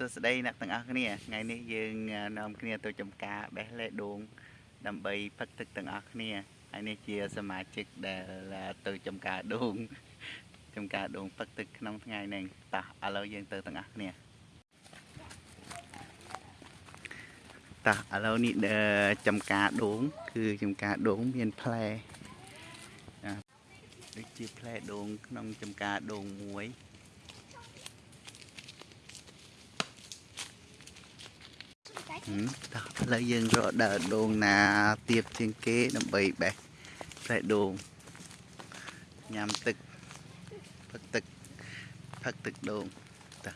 សួស្តីអ្នកទាំងអស់គ្នាថ្ងៃនេះយើងនាំគ្នាទៅចំការបេះលេដូងដើម្បីផឹកទឹកទាំងអស់គ្នាហើយនេះជាសមាជិកដែលទៅចំការដូងចំការដូងផឹកទឹកក្នុងថ្ងៃនេះតោះឥឡូវយើងទៅទាំងអស់គ្នាតោះឥឡូវនេះចំការដូង គឺចំការដូងមានផ្លែដូចជាផ្លែដូងក្នុងចំការដូងមួយ តោះឥឡូវយើងរកដើរដូងណាទៀបជាងគេដើម្បីបេះផ្លែដូងញ៉ាំទឹកផឹកទឹកផឹកទឹកដូងតោះ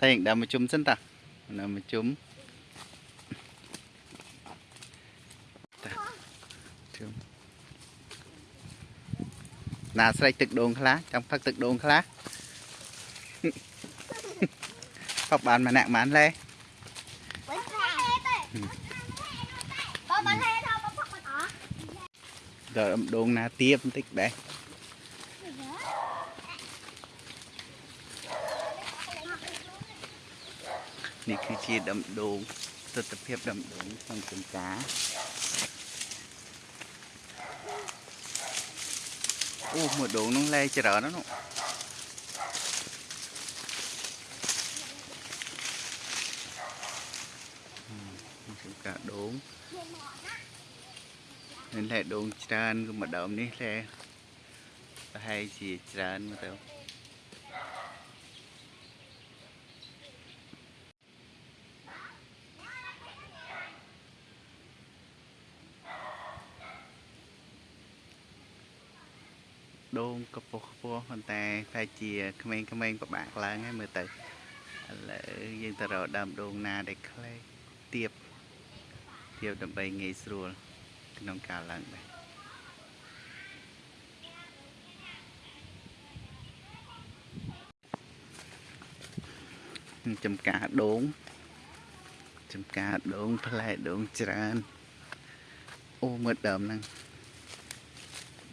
តែយើងដើរមកជុំសិនតាដើរមកជុំ ណាស្រែកទឹកដូងខ្លះចង់ផឹកទឹកដូងខ្លះផឹកបានម្នាក់បានលេដល់ដូងណាទៀបបន្តិចដែរនេះគឺជាដុំដូងទស្សនភាពដុំដូងក្នុងចំការ អូមួយដងនោះលែច្រើនណាស់នោះចំការដងនេះលែដងច្រើនគឺម្ដងនេះលែប្រហែលជាច្រើនមកទៅ កពុះខ្ពស់ប៉ុន្តែតែជាក្មេងៗពិបាកឡើងហើយមើលទៅឥឡូវយើងទៅរកដើមដូងណាដែលខ្លីទៀបទៀបដើម្បីងាយស្រួលក្នុងការឡើងដែរចំការដូងចំការដូងផ្លែដូងច្រើនអូមើលដើមហ្នឹង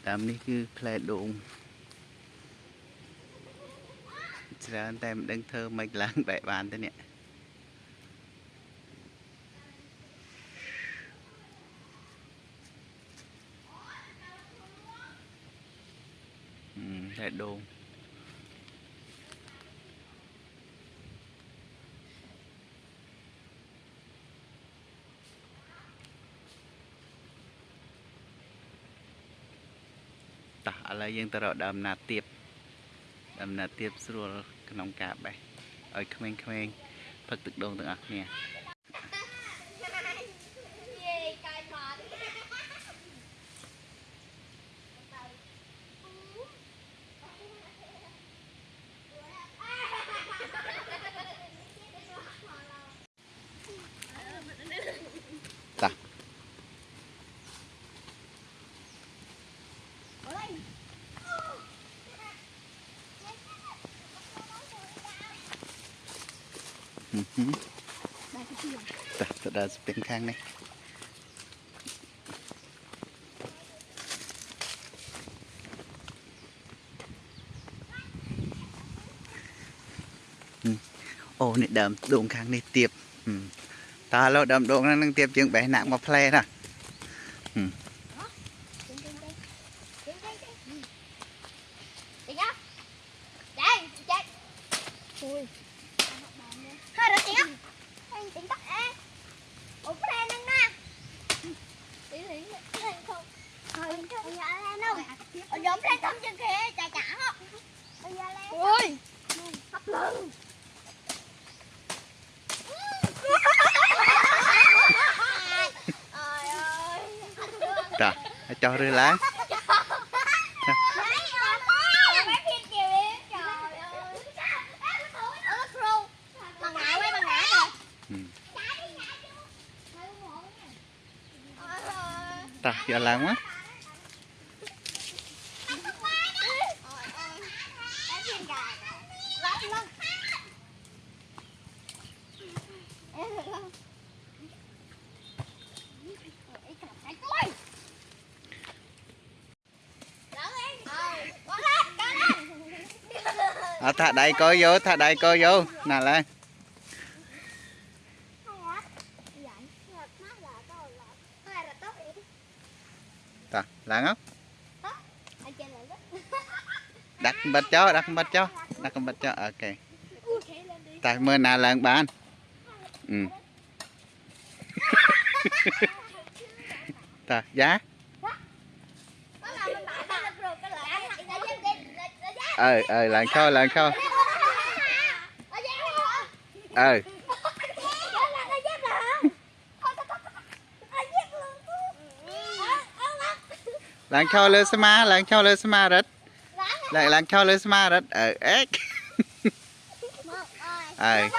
ដើមនេះគឺផ្លែដូង ច្រើនតែមិនដឹងធ្វើមិនឡើងបែបបានទេនេះផ្លែដូងតោះឥឡូវយើងទៅរកដើមណាទៀប ដើមណាទៀបស្រួលក្នុងការបេះឲ្យក្មេងៗផឹកទឹកដូងទាំងអស់គ្នាតា ទៅដល់ស្ពេងខាងនេះអូនេះដើមដូងខាងនេះទៀបតើឥឡូវដើមដូងហ្នឹងនឹងទៀបជាងបេះណាក់មកផ្លែណា Trời, cho rơi lá. Ừ. Ta, giờ láng quá. Thả đây coi vô, thả đây coi vô. Nè lên. Ta làm không đặt bịch cho, đặt bịch cho. Đặt bịch cho, ok. Tại mưa nào lần bạn ừ. Ta giá. Ờ ờ lần sau lần sau ờ lần sau lên xe ma lần sau lên xe ma rất lại lần sau lên xe ma rất ờ ếch. Ờ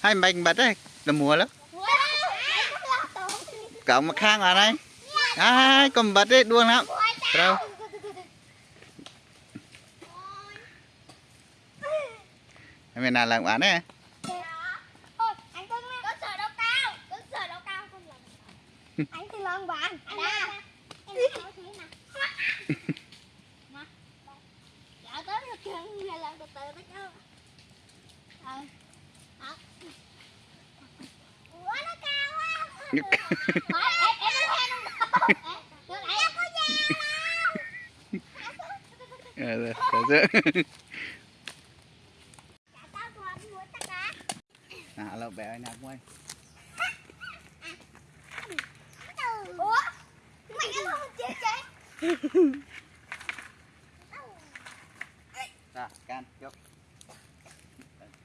hai mình bật đấy là mùa lắm. Cậu mà khang vào đây. À cầm bật đấy đuông lắm. Đâu? em nào làm bán đấy anh thì lần bạn đa dạ tới được chân này làm từ từ tới chứ. Ờ. Ờ. Ủa nó cao quá. Em em nó theo không lại có Ờ, rồi, rồi, rồi. Dạ tao cho anh mua tất cả à lâu bé nè quay Ủa mày ăn không chết chết Rồi, can, chúc. Ok.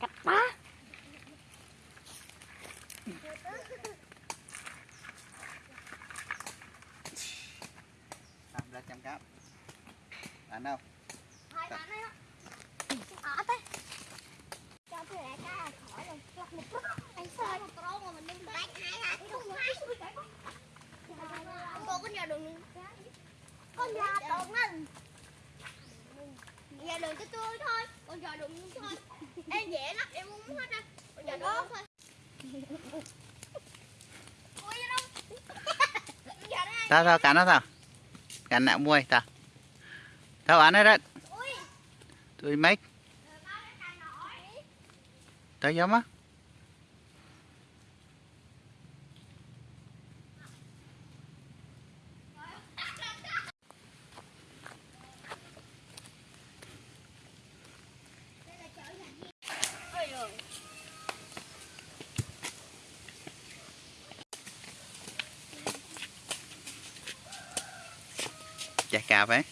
Cặp ba Làm ra trăm cáp. Đâu? Cái đánh Không hai Cô có nhà đường Con nhà đường ngân Nhà đường cho tôi thôi Con nhà đường thôi Em dễ lắm em muốn hết á Con nhà đường thôi Sao sao cắn nó sao? Cắn nạo muôi sao? Sao ăn hết đấy? Ui Tôi mấy tới giống á. Chà cà phải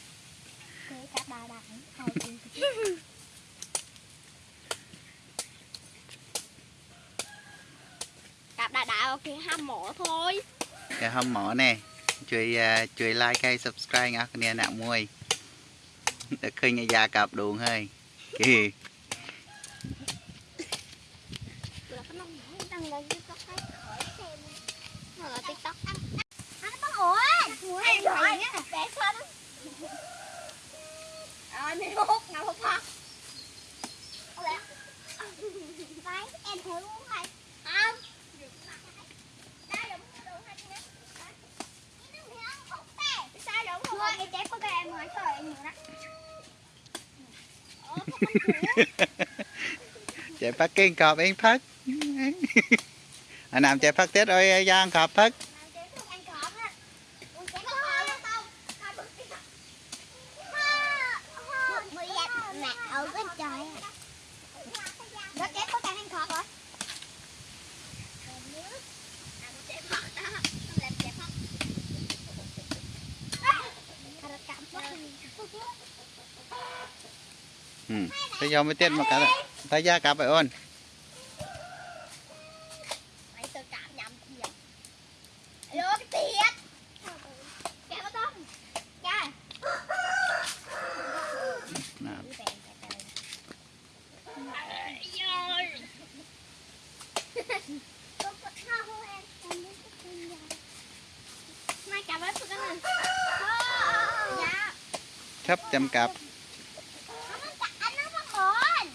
Cặp đại đại ok ham mỏ thôi Cái hôm mỏ nè.ជួយជួយ like ហើយ subscribe អ្នកគ្នាអ្នកមួយតែឃើញអាយ៉ាកាប់ដួងហើយគេ chạy phát kiên cọp anh phát anh làm chạy phát tết ơi giang, cọp phát ừ. thế giờ mới tiết một cái thấy da cặp vậy ôn Mày tự cảm nhầm kìa Alo cái tiết Kẹo có tôm Cha nào. Mai cặp hết cái này. Dạ sắp trăm cặp Anh nó phát hồn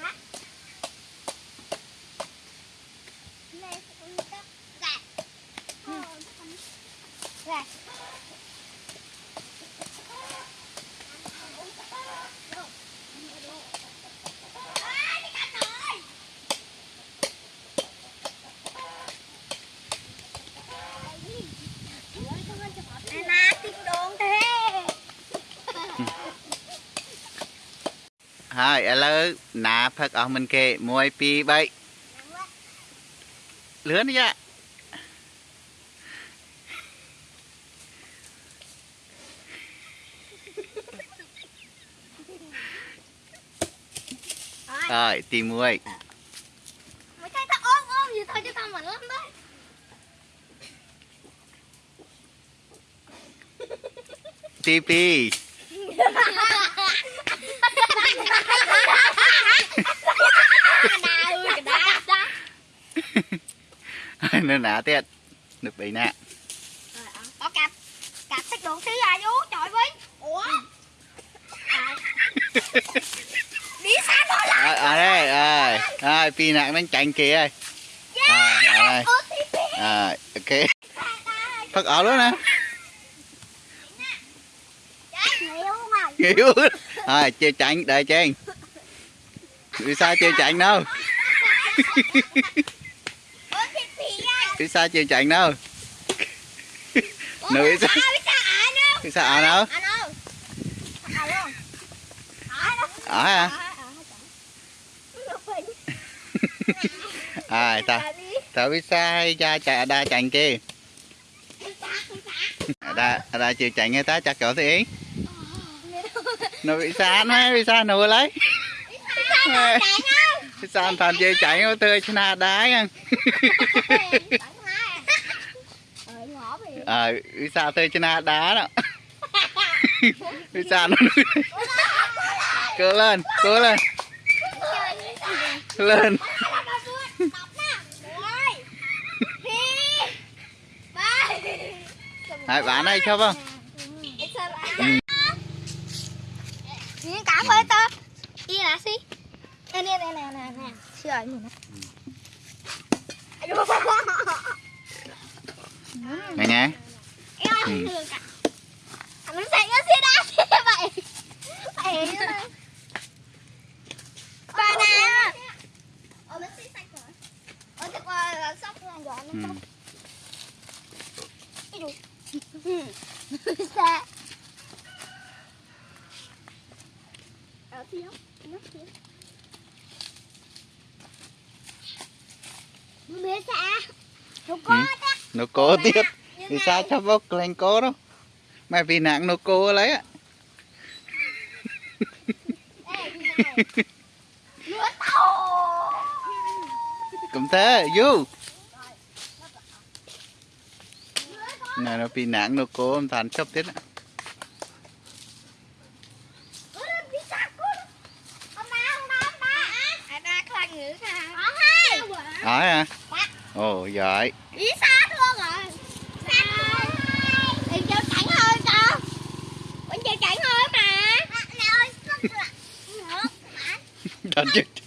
Hả? Lê, con cắt Gạt ហើយឥឡូវណាផឹកអស់មិនគេ1 2 3លឿនយ៉ា rồi ហើយទី1 mấy cái ta ôm ôm gì thôi chứ tao mà lắm đấy ទី2 nó nạ tết được bị nạ à, có cặp cặp thích đồ xí à vú trời với ủa? Đi xa thôi là ở đây rồi rồi. Pi nặng đang chạy kìa. Ơi rồi rồi. ok. Thật ở đó nè nghỉu rồi chơi chạy đợi chen đi sao chơi chạy đâu? Cái xa chiều chạy đâu Nữ xa Cái xa ở đâu Ở à À ta? Ta biết. Sai cha chạy đa chạy kia? Đa đa ở chiều chạy nghe ta chặt cỡ thì Nó bị xa nó bị xa nụ lấy. Bị xa nó chạy không? Bị xa thằng chiều chạy nó tươi cho na đá nha ờ ừ, xa thôi cho đá đó. Ừ, xa nó cố lên cố lên. Lên. Đấy, bán đây cho vâng Cá phơi tơ Đi lá xí. Nè nè nè nè nè. Chưa ấy mình nghe nghe. Ừ. nó có ừ. tiếp. thì sao cho bốc lên có đó? Mà vì nặng nó cố lấy á. Cũng thế du này nó bị nặng nó cố ông thành sắp tết á Ở à? ồ giỏi ý xa luôn rồi. Xa luôn thì cho chẳng hơi sao? Vẫn chưa chẳng hơi mà. Mẹ ơi đành chứ.